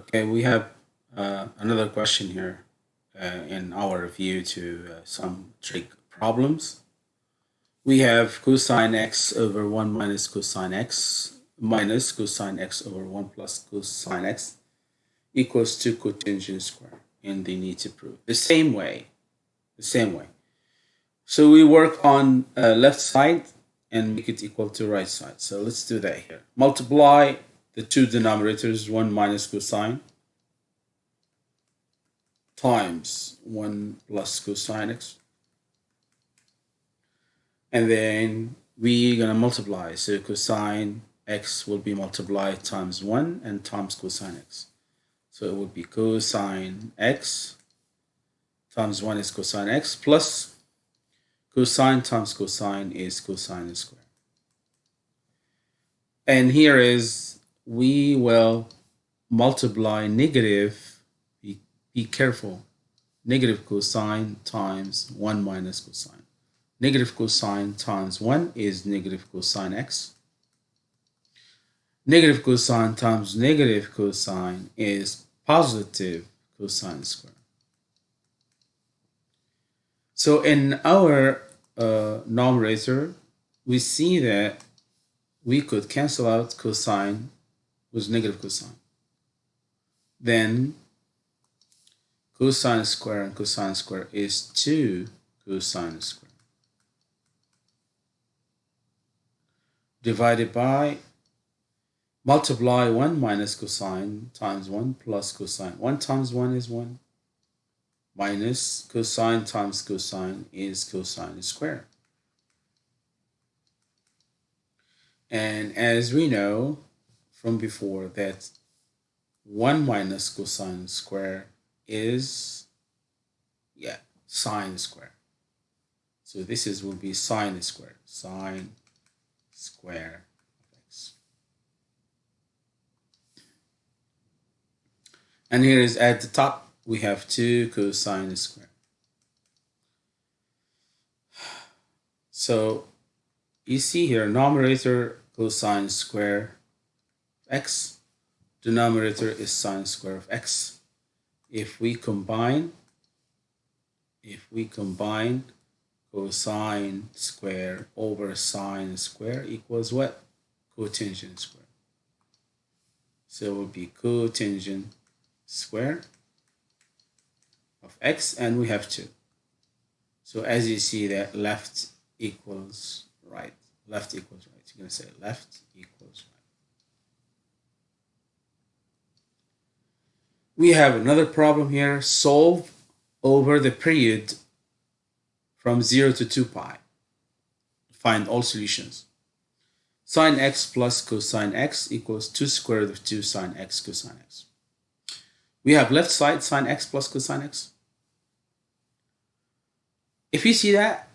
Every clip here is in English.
Okay, we have uh, another question here uh, in our review to uh, some trig problems. We have cosine x over 1 minus cosine x minus cosine x over 1 plus cosine x equals to cotangent square and they need to prove. The same way the same way. So we work on uh, left side and make it equal to right side. So let's do that here. Multiply the two denominators 1 minus cosine times 1 plus cosine x. And then we're gonna multiply. So cosine x will be multiplied times 1 and times cosine x. So it would be cosine x times 1 is cosine x plus cosine times cosine is cosine square and here is we will multiply negative, be, be careful, negative cosine times 1 minus cosine. Negative cosine times 1 is negative cosine x. Negative cosine times negative cosine is positive cosine square. So in our uh, numerator, we see that we could cancel out cosine was negative cosine. Then cosine square and cosine square is 2 cosine square. Divided by multiply 1 minus cosine times 1 plus cosine. 1 times 1 is 1 minus cosine times cosine is cosine square. And as we know, from before that 1 minus cosine square is, yeah, sine square. So this is will be sine square, sine square of x. And here is at the top, we have 2 cosine square. So you see here, numerator cosine square x. Denominator is sine square of x. If we combine, if we combine cosine square over sine square equals what? Cotangent square. So it will be cotangent square of x and we have 2. So as you see that left equals right. Left equals right. You're going to say left equals right. We have another problem here. Solve over the period from 0 to 2 pi. Find all solutions. Sine x plus cosine x equals 2 square root of 2 sine x cosine x. We have left side sine x plus cosine x. If you see that,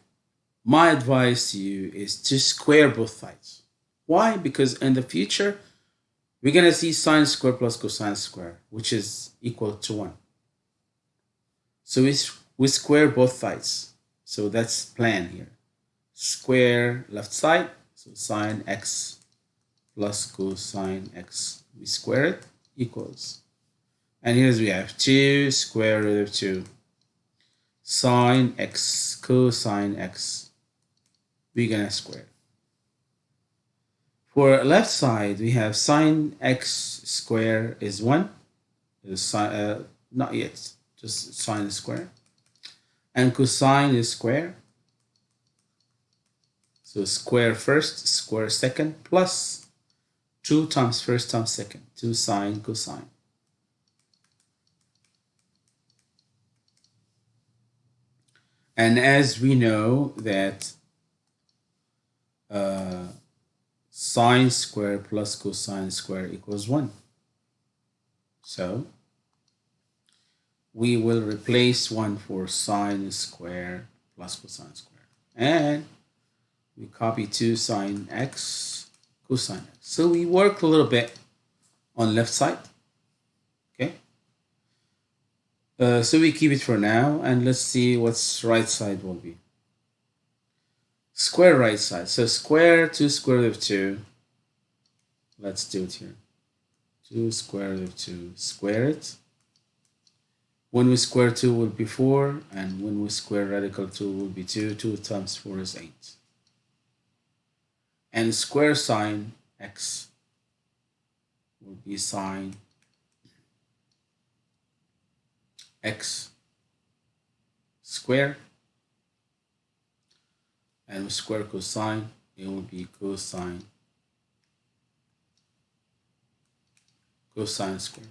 my advice to you is to square both sides. Why? Because in the future, we're going to see sine square plus cosine square, which is equal to 1. So we, we square both sides. So that's plan here. Square left side, so sine x plus cosine x. We square it, equals. And here's we have 2 square root of 2 sine x cosine x. We're going to square for left side, we have sine x square is 1. Is uh, not yet, just sine square. And cosine is square. So square first, square second, plus 2 times first times second, 2 sine cosine. And as we know that uh, sine square plus cosine square equals 1. So we will replace 1 for sine square plus cosine square. And we copy 2 sine x cosine x. So we work a little bit on left side. Okay. Uh, so we keep it for now and let's see what's right side will be square right side. So square 2 square root of 2. Let's do it here. 2 square root of 2 square it. When we square 2 will be 4 and when we square radical 2 will be 2. 2 times 4 is 8. And square sine x will be sine x square and square cosine it will be cosine cosine square.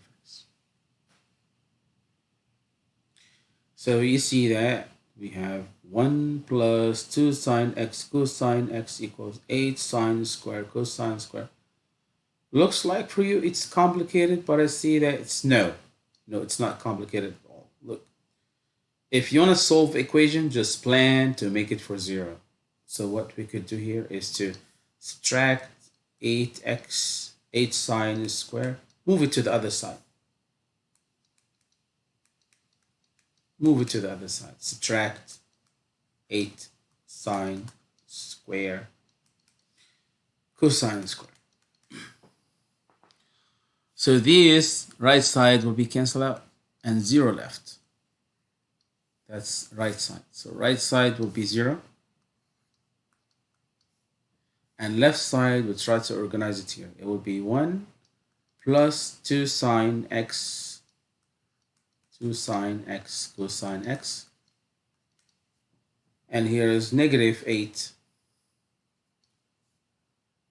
So you see that we have 1 plus 2 sine x cosine x equals 8 sine square cosine square. Looks like for you it's complicated, but I see that it's no. No, it's not complicated at all. Look, if you want to solve equation, just plan to make it for zero. So what we could do here is to subtract 8x, 8 sine square, move it to the other side. Move it to the other side. Subtract 8 sine square cosine square. So this right side will be cancelled out and 0 left. That's right side. So right side will be 0. And left side, we try to organize it here. It will be 1 plus 2 sine x, 2 sine x cosine x. And here is negative 8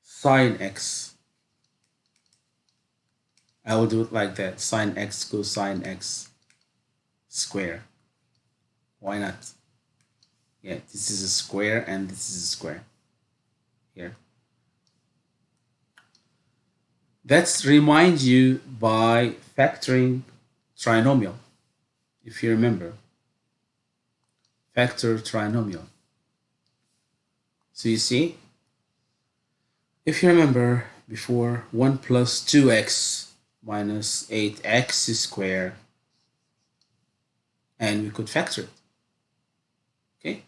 sine x. I will do it like that, sine x cosine x square. Why not? Yeah, this is a square and this is a square. Here. Let's remind you by factoring trinomial, if you remember. Factor trinomial. So you see, if you remember before, 1 plus 2x minus 8x squared, and we could factor it. Okay,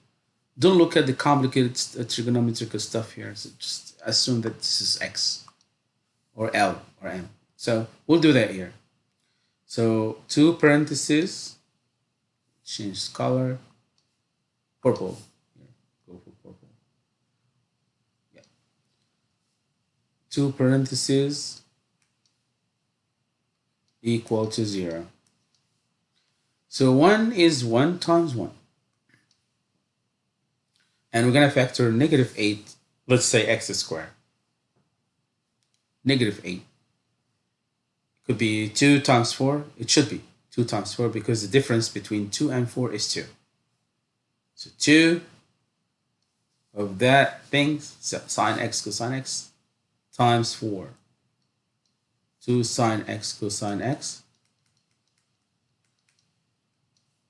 don't look at the complicated uh, trigonometrical stuff here. So just assume that this is x or L or M. So we'll do that here. So two parentheses, change color, purple. Go for purple. Yeah. Two parentheses equal to zero. So 1 is 1 times 1 and we're going to factor negative 8, let's say x squared. Negative 8. It Could be 2 times 4. It should be 2 times 4 because the difference between 2 and 4 is 2. So 2 of that thing, so sine x cosine x, times 4. 2 sine x cosine x.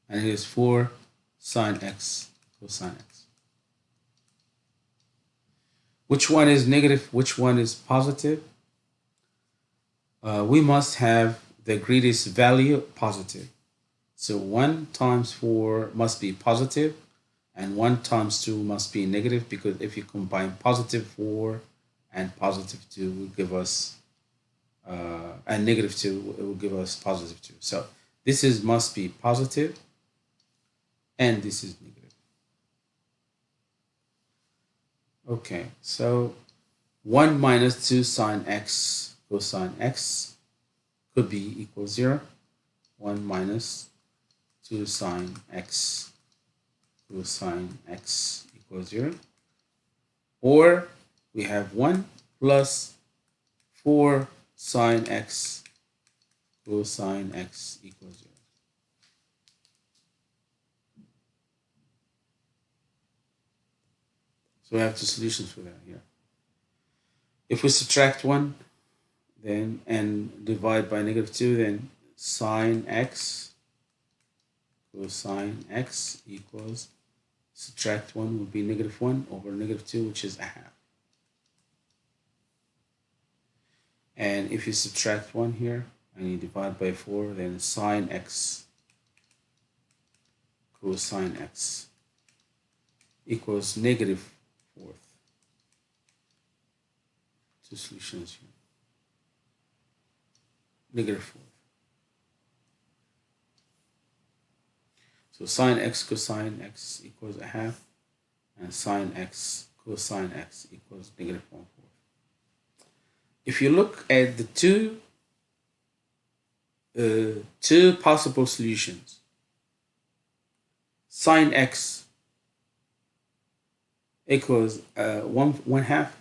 And here's 4 sine x cosine x which one is negative, which one is positive. Uh, we must have the greatest value positive. So 1 times 4 must be positive and 1 times 2 must be negative because if you combine positive 4 and positive 2 will give us uh, and negative 2 it will give us positive 2. So this is must be positive and this is negative. Okay, so 1 minus 2 sine x cosine x could be equal 0. 1 minus 2 sine x cosine x equals 0. Or we have 1 plus 4 sine x cosine x equals 0. So we have two solutions for that here. If we subtract 1 then and divide by negative 2, then sine x cosine x equals subtract 1 would be negative 1 over negative 2, which is a half. And if you subtract 1 here and you divide by 4, then sine x cosine x equals negative fourth. Two solutions here. Negative fourth. So sine x cosine x equals a half, and sine x cosine x equals negative one fourth. If you look at the two uh, two possible solutions, sine x equals uh, one one half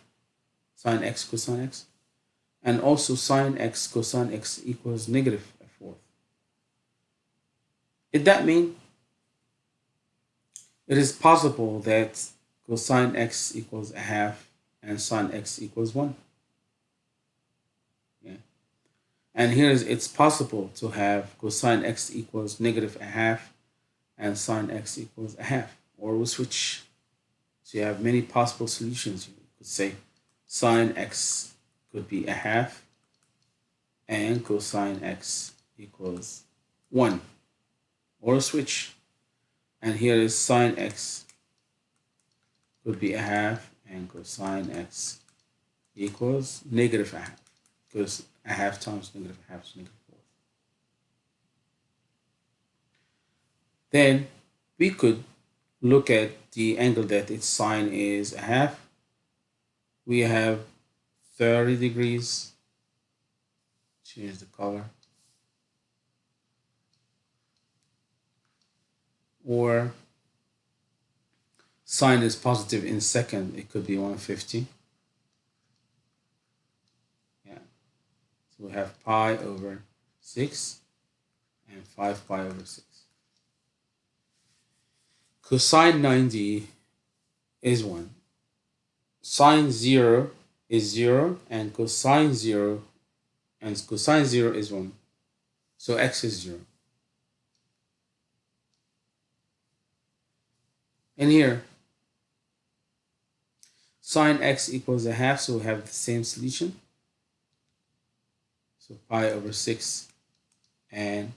sine x cosine x, and also sine x cosine x equals negative a fourth. Did that mean it is possible that cosine x equals a half and sine x equals 1. Yeah. And here is it's possible to have cosine x equals negative a half and sine x equals a half. Or we switch. So you have many possible solutions. You could say sine x could be a half and cosine x equals 1. Or switch and here is sine x could be a half and cosine x equals negative a half because a half times negative a half is negative fourth. Then we could look at the angle that its sine is a half. We have 30 degrees. Change the color. or sine is positive in second, it could be 150. Yeah. So we have pi over 6 and 5 pi over 6. Cosine 90 is 1. Sine 0 is 0 and cosine 0 and cosine 0 is 1. So x is 0. And here, sine x equals a half, so we have the same solution. So pi over 6 and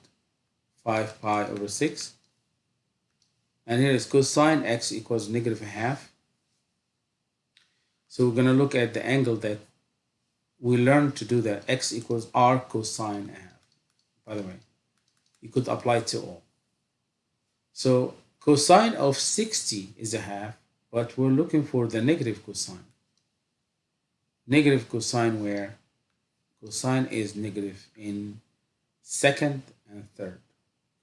5 pi over 6. And here is cosine x equals negative a half. So we're going to look at the angle that we learned to do that. x equals arccosine half. By the way, you could apply to all. So Cosine of 60 is a half, but we're looking for the negative cosine. Negative cosine where cosine is negative in second and third.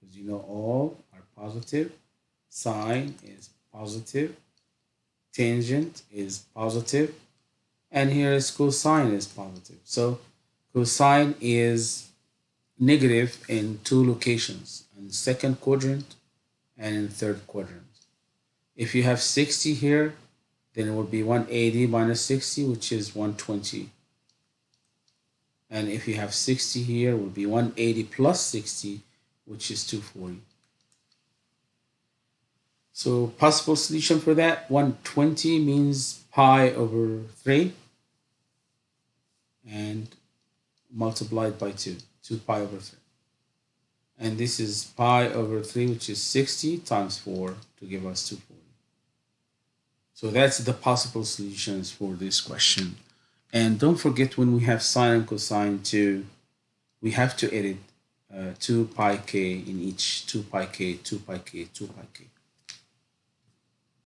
Because you know all are positive. Sine is positive. Tangent is positive. And here is cosine is positive. So cosine is negative in two locations. In second quadrant and in third quadrant. If you have 60 here, then it would be 180 minus 60, which is 120. And if you have 60 here, it would be 180 plus 60, which is 240. So possible solution for that, 120 means pi over 3 and multiplied by 2, 2 pi over 3 and this is pi over 3 which is 60 times 4 to give us 240 so that's the possible solutions for this question. And don't forget when we have sine and cosine too we have to edit uh, 2 pi k in each 2 pi k 2 pi k 2 pi k